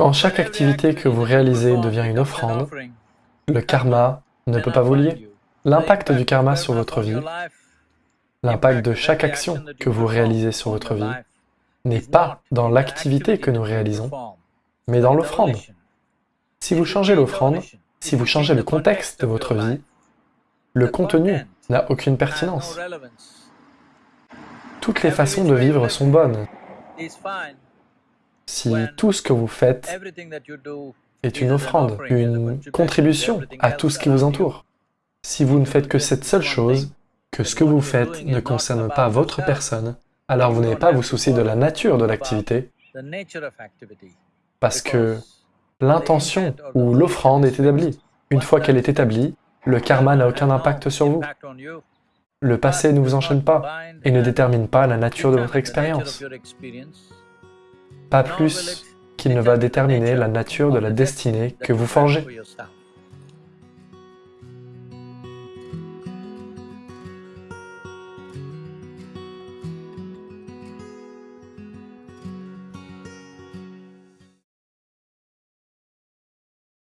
Quand chaque activité que vous réalisez devient une offrande, le karma ne peut pas vous lier. L'impact du karma sur votre vie, l'impact de chaque action que vous réalisez sur votre vie, n'est pas dans l'activité que nous réalisons, mais dans l'offrande. Si vous changez l'offrande, si vous changez le contexte de votre vie, le contenu n'a aucune pertinence. Toutes les façons de vivre sont bonnes. Si tout ce que vous faites est une offrande, une contribution à tout ce qui vous entoure. Si vous ne faites que cette seule chose, que ce que vous faites ne concerne pas votre personne, alors vous n'avez pas à vous soucier de la nature de l'activité, parce que l'intention ou l'offrande est établie. Une fois qu'elle est établie, le karma n'a aucun impact sur vous. Le passé ne vous enchaîne pas et ne détermine pas la nature de votre expérience. Pas plus qu'il ne va déterminer la nature de la destinée que vous forgez.